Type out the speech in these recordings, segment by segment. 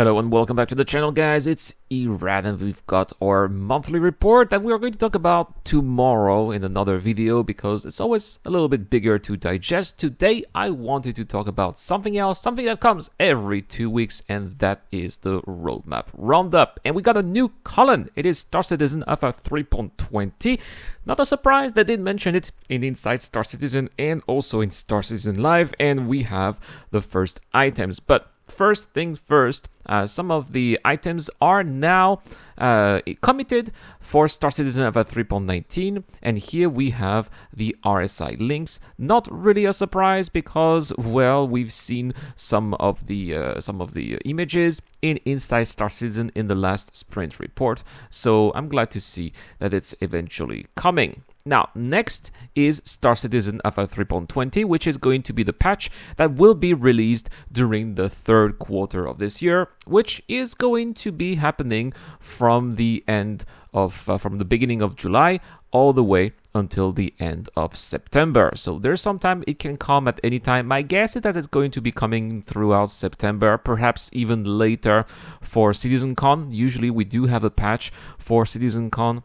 Hello and welcome back to the channel guys, it's Irad and we've got our monthly report that we are going to talk about tomorrow in another video because it's always a little bit bigger to digest. Today I wanted to talk about something else, something that comes every two weeks and that is the roadmap roundup. And we got a new column, it is Star Citizen Alpha 3.20. Not a surprise, they did mention it in Inside Star Citizen and also in Star Citizen Live and we have the first items. But first things first, uh, some of the items are now uh, committed for Star Citizen Alpha 3.19, and here we have the RSI Lynx. Not really a surprise because, well, we've seen some of the uh, some of the images in Inside Star Citizen in the last sprint report, so I'm glad to see that it's eventually coming. Now, next is Star Citizen Alpha 3.20, which is going to be the patch that will be released during the third quarter of this year, which is going to be happening from the end of, uh, from the beginning of July all the way until the end of September. So there's some time it can come at any time. My guess is that it's going to be coming throughout September, perhaps even later for CitizenCon. Usually we do have a patch for CitizenCon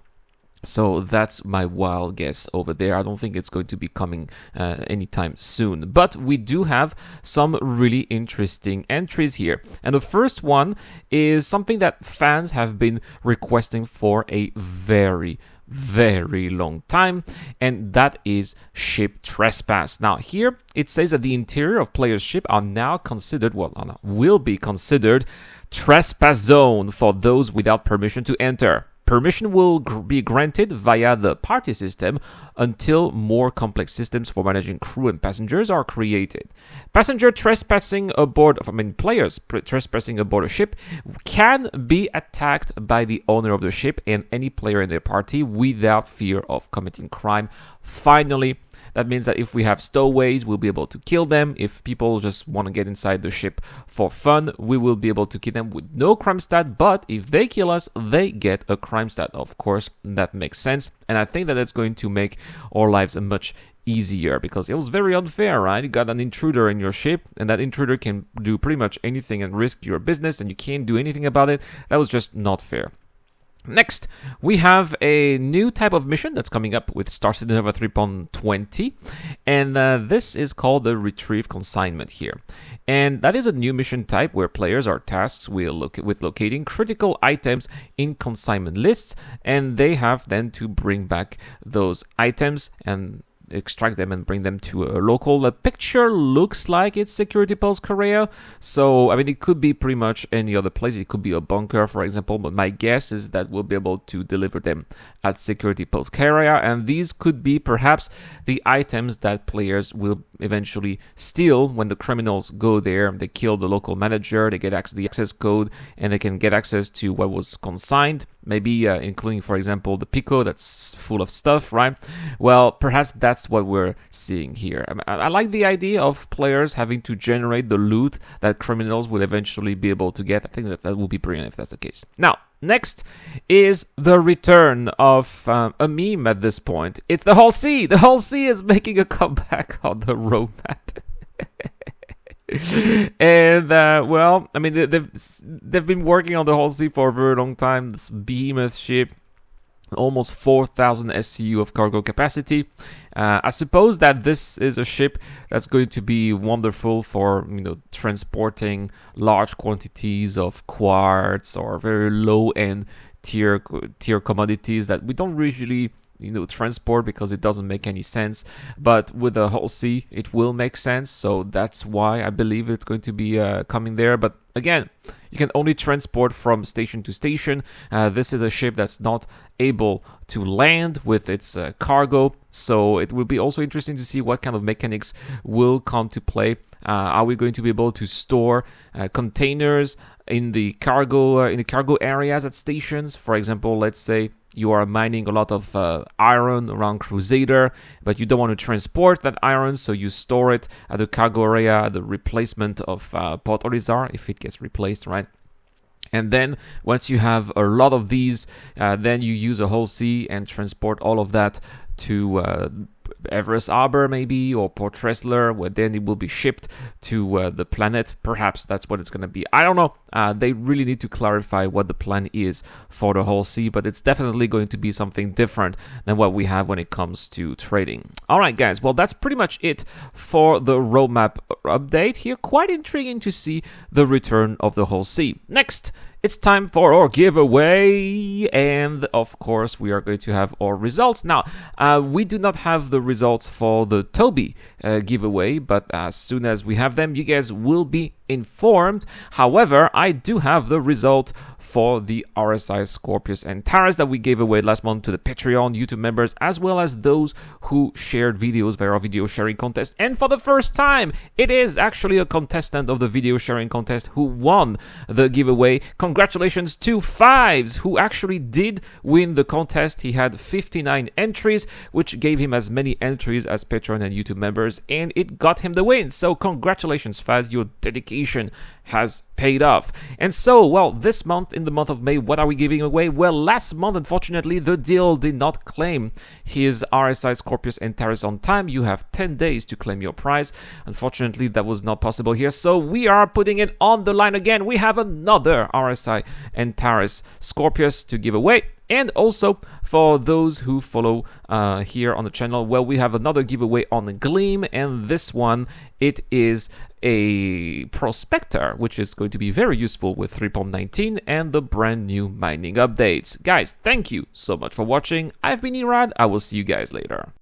so that's my wild guess over there. I don't think it's going to be coming uh, anytime soon. But we do have some really interesting entries here. And the first one is something that fans have been requesting for a very, very long time, and that is ship trespass. Now, here it says that the interior of players' ship are now considered, well, will be considered trespass zone for those without permission to enter. Permission will gr be granted via the party system until more complex systems for managing crew and passengers are created. Passenger trespassing aboard, I mean players trespassing aboard a ship can be attacked by the owner of the ship and any player in their party without fear of committing crime. Finally, that means that if we have stowaways, we'll be able to kill them. If people just want to get inside the ship for fun, we will be able to kill them with no crime stat. But if they kill us, they get a crime stat. Of course, that makes sense. And I think that that's going to make our lives much easier because it was very unfair, right? You got an intruder in your ship, and that intruder can do pretty much anything and risk your business, and you can't do anything about it. That was just not fair. Next, we have a new type of mission that's coming up with Star Citizen Alpha 3.20, and uh, this is called the Retrieve Consignment here. And that is a new mission type where players are tasked with locating critical items in consignment lists, and they have then to bring back those items and extract them and bring them to a local. The picture looks like it's Security Post Kareah, so I mean it could be pretty much any other place. It could be a bunker, for example, but my guess is that we'll be able to deliver them at Security Post Kareah, and these could be perhaps the items that players will eventually steal when the criminals go there. They kill the local manager, they get access the access code, and they can get access to what was consigned maybe uh, including, for example, the Pico that's full of stuff, right? Well, perhaps that's what we're seeing here. I, I, like the idea of players having to generate the loot that criminals will eventually be able to get. I think that that will be brilliant if that's the case. Now, next is the return of um, a meme at this point. It's the Hull C. The Hull C is making a comeback on the roadmap. and uh, well, I mean they've they've been working on the Hull C for a very long time. This behemoth ship, almost 4,000 SCU of cargo capacity. Uh, I suppose that this is a ship that's going to be wonderful for you know transporting large quantities of quartz or very low end tier tier commodities that we don't usually you know transport because it doesn't make any sense. But with the Hull C it will make sense. So that's why i believe it's going to be uh, coming there. But again you can only transport from station to station. Uh, this is a ship that's not able to land with its uh, cargo. So it will be also interesting to see what kind of mechanics will come to play. Uh, are we going to be able to store uh, containers in the cargo uh, in the cargo areas at stations? For example let's say you are mining a lot of uh, iron around Crusader, but you don't want to transport that iron, so you store it at the cargo area, the replacement of uh, Port Olisar, if it gets replaced, right? And then once you have a lot of these, uh, then you use a Hull C and transport all of that to uh, Everus Harbor maybe or Port Tressler, where then it will be shipped to uh, the planet. Perhaps that's what it's going to be. I don't know. Uh, they really need to clarify what the plan is for the Hull C, but it's definitely going to be something different than what we have when it comes to trading. All right, guys. Well, that's pretty much it for the roadmap update here. Quite intriguing to see the return of the Hull C. Next, it's time for our giveaway and of course we are going to have our results. Now uh, we do not have the results for the toby uh, giveaway but as soon as we have them you guys will be informed. However, I do have the result for the RSI Scorpius Antares that we gave away last month to the Patreon YouTube members, as well as those who shared videos via our video sharing contest. And for the first time, it is actually a contestant of the video sharing contest who won the giveaway. Congratulations to Fives, who actually did win the contest. He had 59 entries, which gave him as many entries as Patreon and YouTube members, and it got him the win. So congratulations, Fives, your dedication has paid off. And so, well, this month, in the month of May, what are we giving away? Well, last month, unfortunately, the deal did not claim his RSI Scorpius Antares on time. You have 10 days to claim your prize. Unfortunately, that was not possible here. So we are putting it on the line again. We have another RSI Antares Scorpius to give away. And also for those who follow uh, here on the channel, well, we have another giveaway on Gleam, and this one it is a prospector, which is going to be very useful with 3.19 and the brand new mining updates. Guys, thank you so much for watching. I've been Irad. I will see you guys later.